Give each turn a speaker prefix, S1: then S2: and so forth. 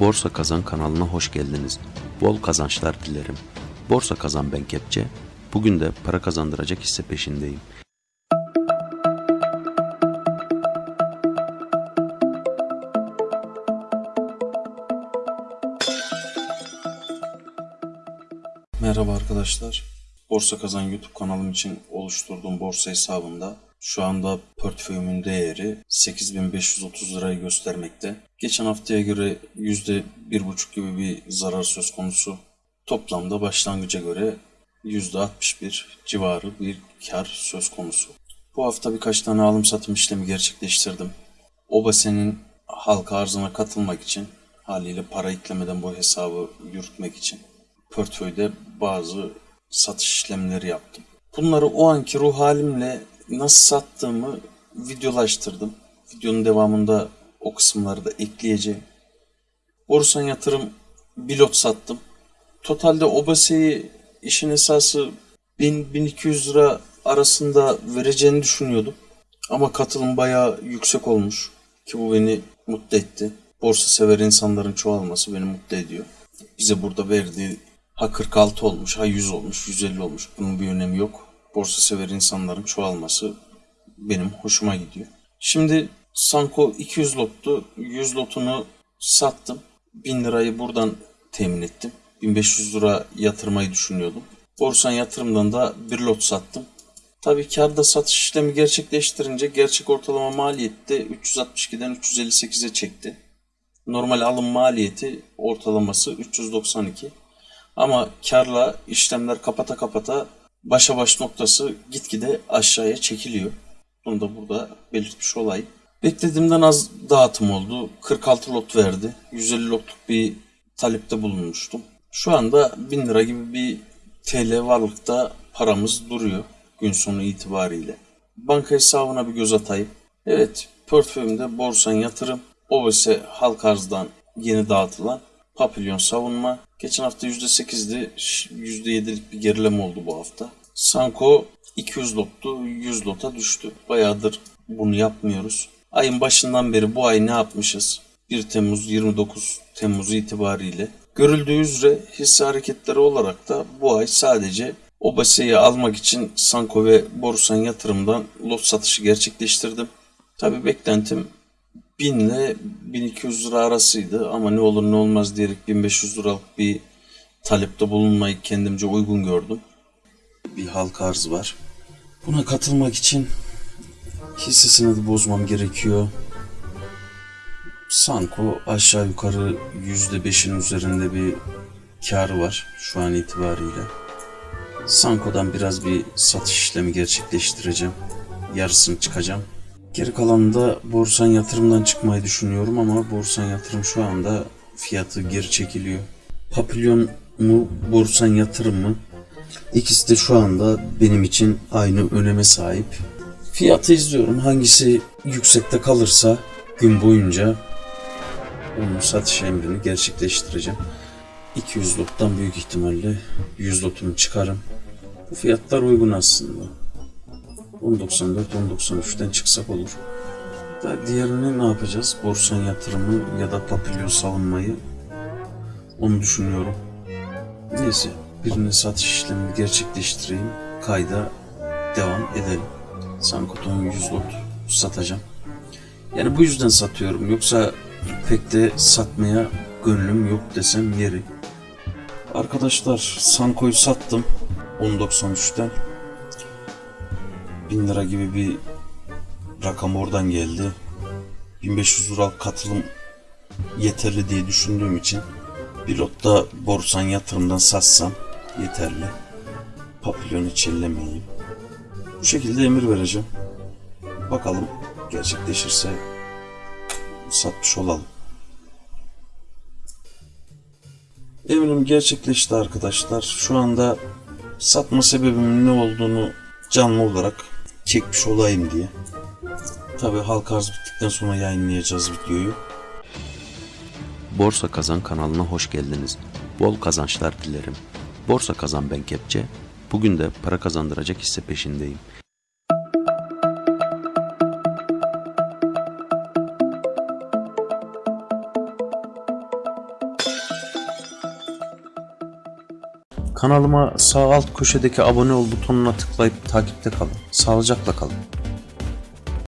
S1: Borsa Kazan kanalına hoş geldiniz. Bol kazançlar dilerim. Borsa Kazan ben Kepçe. Bugün de para kazandıracak hisse peşindeyim.
S2: Merhaba arkadaşlar. Borsa Kazan YouTube kanalım için oluşturduğum borsa hesabında şu anda portföyümün değeri 8530 lirayı göstermekte. Geçen haftaya göre %1,5 gibi bir zarar söz konusu. Toplamda başlangıca göre %61 civarı bir kar söz konusu. Bu hafta birkaç tane alım satım işlemi gerçekleştirdim. Obase'nin halka arzına katılmak için haliyle para eklemeden bu hesabı yürütmek için portföyde bazı satış işlemleri yaptım. Bunları o anki ruh halimle nasıl sattığımı videolaştırdım. Videonun devamında o kısımları da ekleyeceğim. Borsan yatırım bir lot sattım. Totalde Obase'yi işin esası 1000-1200 lira arasında vereceğini düşünüyordum. Ama katılım bayağı yüksek olmuş ki bu beni mutlu etti. Borsa sever insanların çoğalması beni mutlu ediyor. Bize burada verdiği ha 46 olmuş, ha 100 olmuş, 150 olmuş. Bunun bir önemi yok. Borsa sever insanların çoğalması benim hoşuma gidiyor. Şimdi Sanko 200 lottu. 100 lotunu sattım. 1000 lirayı buradan temin ettim. 1500 lira yatırmayı düşünüyordum. Borsan yatırımdan da bir lot sattım. Tabii karda satış işlemi gerçekleştirince gerçek ortalama maliyeti de 362'den 358'e çekti. Normal alım maliyeti ortalaması 392. Ama karla işlemler kapata kapata başa baş noktası gitgide aşağıya çekiliyor. Bunu da burada belirtmiş olayım. Beklediğimden az dağıtım oldu. 46 lot verdi. 150 lotluk bir talepte bulunmuştum. Şu anda 1000 lira gibi bir TL varlıkta paramız duruyor gün sonu itibariyle. Banka hesabına bir göz atayım. Evet, portföyümde borsan yatırım, OVS halk arzdan yeni dağıtılan Papilyon savunma. Geçen hafta %8'di, %7'lik bir gerileme oldu bu hafta. Sanko 200 lottu, 100 lota düştü. Bayağıdır bunu yapmıyoruz. Ayın başından beri bu ay ne yapmışız? 1 Temmuz 29 Temmuz itibariyle. Görüldüğü üzere hisse hareketleri olarak da bu ay sadece Obase'yi almak için Sanko ve Borusan yatırımdan lot satışı gerçekleştirdim. Tabi beklentim 1000 ile 1200 lira arasıydı ama ne olur ne olmaz diyerek 1500 liralık bir talepte bulunmayı kendimce uygun gördüm. Bir halka arz var. Buna katılmak için hisse senedi bozmam gerekiyor. Sanko aşağı yukarı %5'in üzerinde bir karı var şu an itibariyle. Sanko'dan biraz bir satış işlemi gerçekleştireceğim. Yarısını çıkacağım. Geri kalanında borsan yatırımdan çıkmayı düşünüyorum ama borsan yatırım şu anda fiyatı geri çekiliyor. Papilyon mu borsan yatırım mı? İkisi de şu anda benim için aynı öneme sahip. Fiyatı izliyorum. Hangisi yüksekte kalırsa gün boyunca onun satış emrini gerçekleştireceğim. 200 lottan büyük ihtimalle 100 lotumu çıkarım. Bu fiyatlar uygun aslında. 10.94, 10.93'ten çıksak olur. Da diğerini ne yapacağız? Borsan yatırımı ya da papilyon savunmayı onu düşünüyorum. Neyse birini satış işlemini gerçekleştireyim. Kayda devam edelim. Sankoton 100 lot satacağım. Yani bu yüzden satıyorum. Yoksa pek de satmaya gönlüm yok desem yeri. Arkadaşlar Sanko'yu sattım 10.93'ten. 1000 lira gibi bir rakam oradan geldi. 1500 lira katılım yeterli diye düşündüğüm için bir lotta borsan yatırımdan satsam yeterli. Papilyon hiç ellemeyeyim. Bu şekilde emir vereceğim. Bakalım gerçekleşirse satmış olalım. Eminim gerçekleşti arkadaşlar. Şu anda satma sebebimin ne olduğunu canlı olarak çekmiş olayım diye. Tabi halk arz bittikten sonra yayınlayacağız videoyu.
S1: Borsa Kazan kanalına hoş geldiniz. Bol kazançlar dilerim. Borsa Kazan ben Kepçe. Bugün de para kazandıracak hisse peşindeyim. Kanalıma sağ alt köşedeki abone ol butonuna tıklayıp takipte kalın. Sağlıcakla kalın.